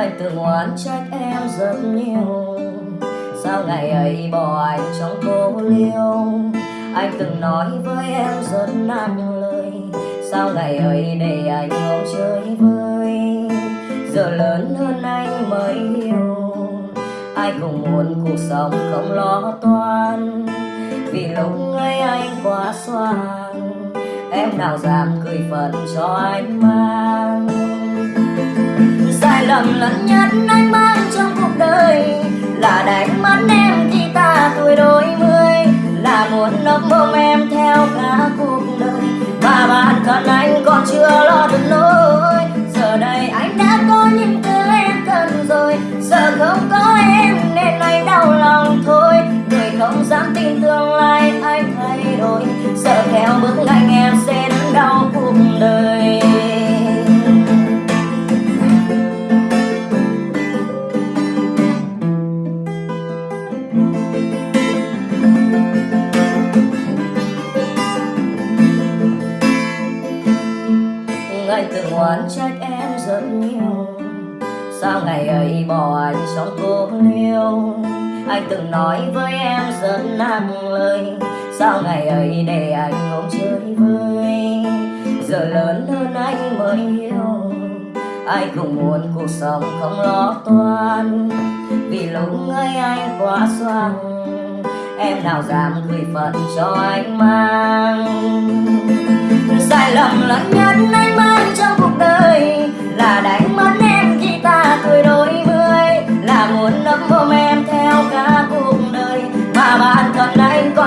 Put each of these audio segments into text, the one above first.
Anh từng oán trách em rất nhiều. Sao ngày ấy bỏ anh trong cô liêu? Anh từng nói với em rất nặng lời. Sao ngày ấy để anh không chơi vơi Giờ lớn hơn anh mới hiểu. Ai cũng muốn cuộc sống không lo toan. Vì lúc ấy anh quá xoan. Em nào dám cười phận cho anh mang? Lầm lẫn nhất anh mang trong cuộc đời. Là đánh mất em khi ta tuổi đôi mươi, Là muốn nấp mong em theo cả cuộc đời. Và bản thân anh còn chưa lo được nỗi Giờ đây anh đã có những thứ em cần rồi. Giờ không có em nên anh đau lòng thôi. Người không dám tin tương lai anh thay đổi. Sợ theo bước anh em sẽ đau cuộc đời. Anh từng oán trách em rất nhiều. Sao ngày ấy bỏ anh trong cô liêu Anh từng nói với em rất nặng lời. Sao ngày ấy để anh không chơi vơi Giờ lớn hơn anh mới hiểu Ai cũng muốn cuộc sống không lo toan. Vì lúc ấy anh quá xoan. Em nào dám gửi phận cho anh mang? Sai lầm lớn nhất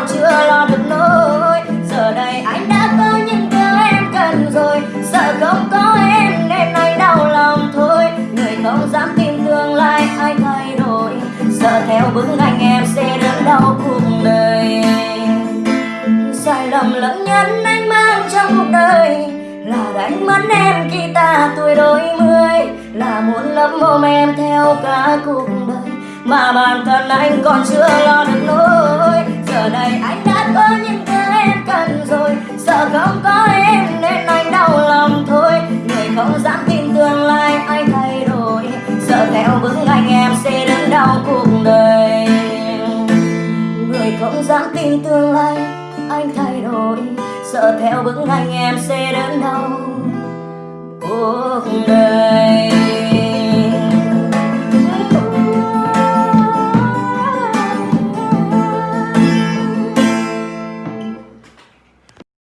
còn chưa lo được nỗi Giờ đây anh đã có những thứ em cần rồi. Sợ không có em nên anh đau lòng thôi. Người không dám tin tương lai anh thay đổi. Sợ theo bước anh em sẽ đớn đau cuộc đời. Sai lầm lẫn nhất anh mang trong cuộc đời Là đánh mất em khi ta tuổi đôi mươi. Là muốn lấp mồm em theo cả cuộc đời Mà bản thân anh còn chưa lo được Giờ đây anh đã có những thứ em cần rồi. Sợ không có em nên anh đau lòng thôi. Người không dám tin tương lai anh thay đổi. Sợ theo bước anh em sẽ đớn đau cuộc đời. Người không dám tin tương lai anh thay đổi. Sợ theo bước anh em sẽ đớn đau cuộc đời.